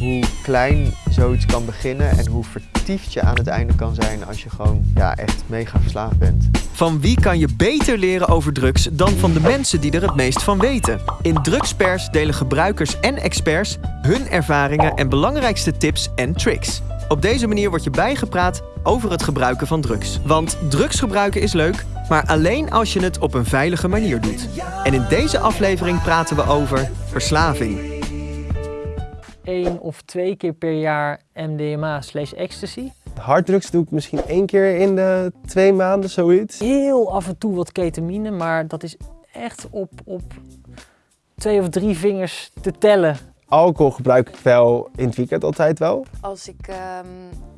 hoe klein zoiets kan beginnen en hoe vertiefd je aan het einde kan zijn als je gewoon ja, echt mega verslaafd bent. Van wie kan je beter leren over drugs dan van de mensen die er het meest van weten? In Drugspers delen gebruikers en experts hun ervaringen en belangrijkste tips en tricks. Op deze manier word je bijgepraat over het gebruiken van drugs. Want drugs gebruiken is leuk, maar alleen als je het op een veilige manier doet. En in deze aflevering praten we over verslaving. Één of twee keer per jaar MDMA slash ecstasy. Harddrugs doe ik misschien één keer in de twee maanden, zoiets. Heel af en toe wat ketamine, maar dat is echt op, op twee of drie vingers te tellen. Alcohol gebruik ik wel in het weekend altijd wel. Als ik ehm,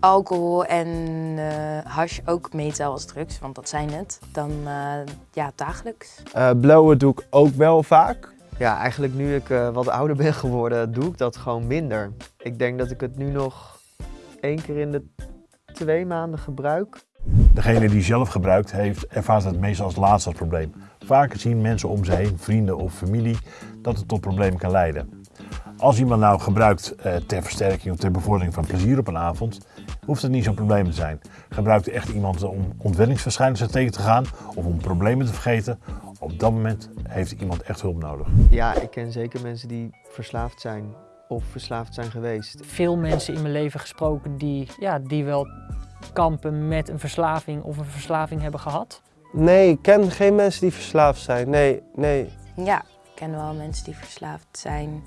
alcohol en eh hash ook meetel als drugs, want dat zijn het, dan eh, ja, dagelijks. Eh blowen doe ik ook wel vaak. Ja, eigenlijk nu ik eh, wat ouder ben geworden, doe ik dat gewoon minder. Ik denk dat ik het nu nog één keer in de twee maanden gebruik. Degene die zelf gebruikt heeft, ervaart het meestal als laatste probleem. Vaker zien mensen om zich heen, vrienden of familie, dat het tot problemen kan leiden. Als iemand nou gebruikt eh, ter versterking of ter bevordering van plezier op een avond, hoeft het niet zo'n probleem te zijn. Gebruikt echt iemand om ontwenningsverschijnselen tegen te gaan of om problemen te vergeten, op dat moment heeft iemand echt hulp nodig. Ja, ik ken zeker mensen die verslaafd zijn of verslaafd zijn geweest. Veel mensen in mijn leven gesproken die, ja, die wel kampen met een verslaving of een verslaving hebben gehad. Nee, ik ken geen mensen die verslaafd zijn. Nee, nee. Ja, ik ken wel mensen die verslaafd zijn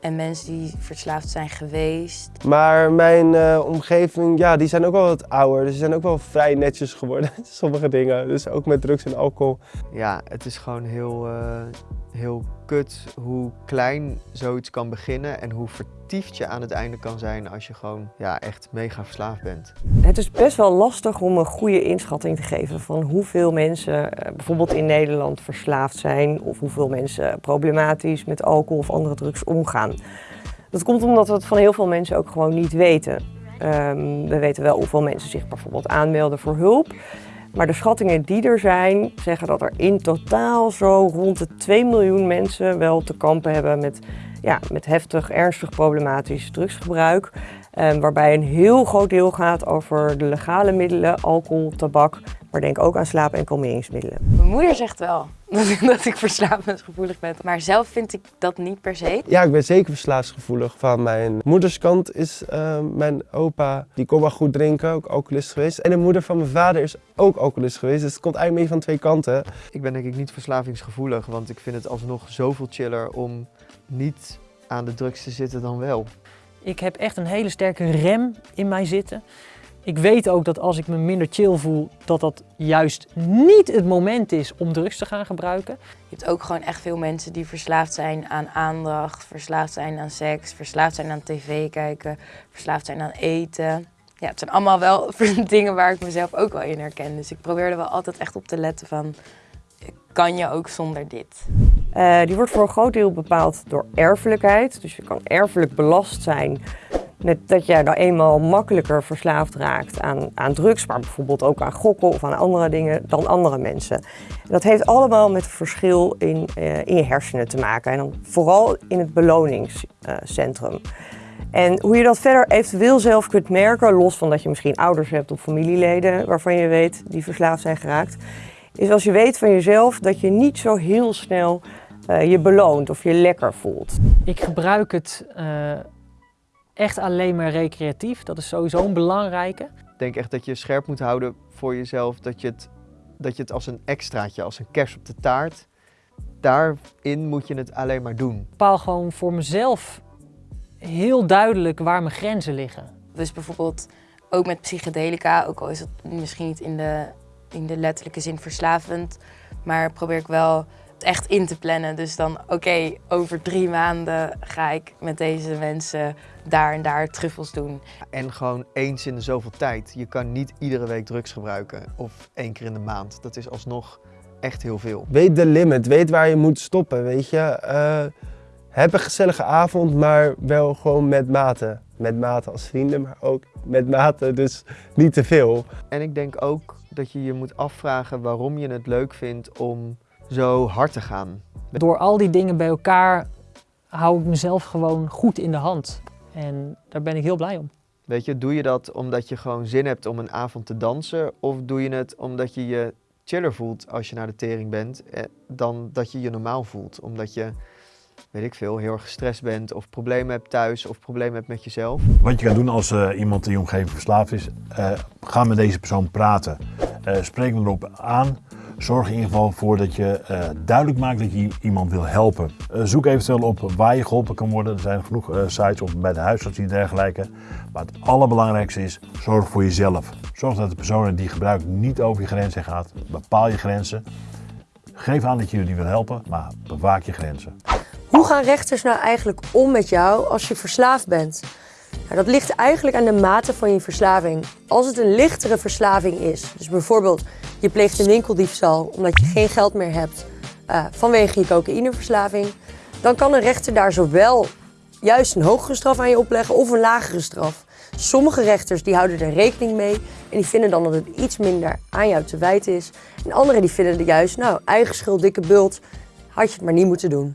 en mensen die verslaafd zijn geweest. Maar mijn eh, omgeving, ja, die zijn ook wel wat ouder. Dus die zijn ook wel vrij netjes geworden. Sommige dingen. Dus ook met drugs en alcohol. Ja, het is gewoon heel, eh, heel kut hoe klein zoiets kan beginnen en hoe vertiefd aan het einde kan zijn als je gewoon ja, echt mega verslaafd bent. Het is best wel lastig om een goede inschatting te geven van hoeveel mensen eh, bijvoorbeeld in Nederland verslaafd zijn of hoeveel mensen problematisch met alcohol of andere drugs omgaan. Dat komt omdat we het van heel veel mensen ook gewoon niet weten. Ehm, we weten wel hoeveel mensen zich bijvoorbeeld aanmelden voor hulp. Maar de schattingen die er zijn, zeggen dat er in totaal zo rond de 2 miljoen mensen wel te kampen hebben met, ja, met heftig, ernstig problematisch drugsgebruik. Ehm, waarbij een heel groot deel gaat over de legale middelen, alcohol, tabak, maar denk ook aan slaap- en kalmeringsmiddelen. Mijn moeder zegt wel dat ik, verslavingsgevoelig ben, maar zelf vind ik dat niet per se. Ja, ik ben zeker verslaafsgevoelig. Van mijn moederskant is eh, mijn opa, die kon wel goed drinken, ook alcoholist geweest. En de moeder van mijn vader is ook alcoholist geweest. Dus het komt eigenlijk mee van twee kanten. Ik ben denk ik niet verslavingsgevoelig, want ik vind het alsnog zoveel chiller om niet aan de drugs te zitten dan wel. Ik heb echt een hele sterke rem in mij zitten. Ik weet ook dat als ik me minder chill voel, dat dat juist niet het moment is om drugs te gaan gebruiken. Je hebt ook gewoon echt veel mensen die verslaafd zijn aan aandacht, verslaafd zijn aan seks, verslaafd zijn aan tv kijken, verslaafd zijn aan eten. Ja, het zijn allemaal wel dingen waar ik mezelf ook wel in herken. Dus ik probeer er wel altijd echt op te letten van, kan je ook zonder dit? Eh, die wordt voor een groot deel bepaald door erfelijkheid. Dus je kan erfelijk belast zijn dat jij nou eenmaal makkelijker verslaafd raakt aan, aan drugs, maar bijvoorbeeld ook aan gokken of aan andere dingen dan andere mensen. En dat heeft allemaal met het verschil in, eh, in je hersenen te maken en dan vooral in het beloningscentrum. En hoe je dat verder eventueel zelf kunt merken, los van dat je misschien ouders hebt of familieleden waarvan je weet die verslaafd zijn geraakt, is als je weet van jezelf dat je niet zo heel snel eh, je beloont of je lekker voelt. Ik gebruik het eh, echt alleen maar recreatief. Dat is sowieso een belangrijke. Ik denk echt dat je scherp moet houden voor jezelf, dat je het, dat je het als een extraatje, als een kers op de taart, daarin moet je het alleen maar doen. Ik bepaal gewoon voor mezelf heel duidelijk waar mijn grenzen liggen. Dus bijvoorbeeld ook met psychedelica, ook al is het misschien niet in de, in de letterlijke zin verslavend, maar probeer ik wel echt in te plannen. Dus dan, oké, over drie maanden ga ik met deze mensen daar en daar truffels doen. En gewoon eens in de zoveel tijd. Je kan niet iedere week drugs gebruiken of één keer in de maand. Dat is alsnog echt heel veel. Weet de limit, weet waar je moet stoppen, weet je. Eh, heb een gezellige avond, maar wel gewoon met mate. Met mate als vrienden, maar ook met mate, dus niet te veel. En ik denk ook dat je je moet afvragen waarom je het leuk vindt om zo hard te gaan. Door al die dingen bij elkaar hou ik mezelf gewoon goed in de hand. En daar ben ik heel blij om. Weet je, doe je dat omdat je gewoon zin hebt om een avond te dansen? Of doe je het omdat je je chiller voelt als je naar de tering bent, eh, dan dat je je normaal voelt? Omdat je, weet ik veel, heel erg gestrest bent of problemen hebt thuis of problemen hebt met jezelf. Wat je kan doen als eh, iemand in je omgeving verslaafd is, eh, ga met deze persoon praten. Eh, spreek hem erop aan. Zorg in ieder geval voor dat je eh, duidelijk maakt dat je iemand wil helpen. Eh, zoek eventueel op waar je geholpen kan worden. Er zijn genoeg eh, sites of bij de huisarts en dergelijke. Maar het allerbelangrijkste is, zorg voor jezelf. Zorg dat de persoon die gebruikt niet over je grenzen gaat. Bepaal je grenzen. Geef aan dat je jullie wil helpen, maar bewaak je grenzen. Hoe gaan rechters nou eigenlijk om met jou als je verslaafd bent? Nou, dat ligt eigenlijk aan de mate van je verslaving. Als het een lichtere verslaving is, dus bijvoorbeeld je pleegt een winkeldiefstal omdat je geen geld meer hebt eh, vanwege je cocaïneverslaving, dan kan een rechter daar zowel juist een hogere straf aan je opleggen of een lagere straf. Sommige rechters die houden er rekening mee en die vinden dan dat het iets minder aan jou te wijten is. En anderen die vinden er juist, nou, eigen schuld, dikke bult, had je het maar niet moeten doen.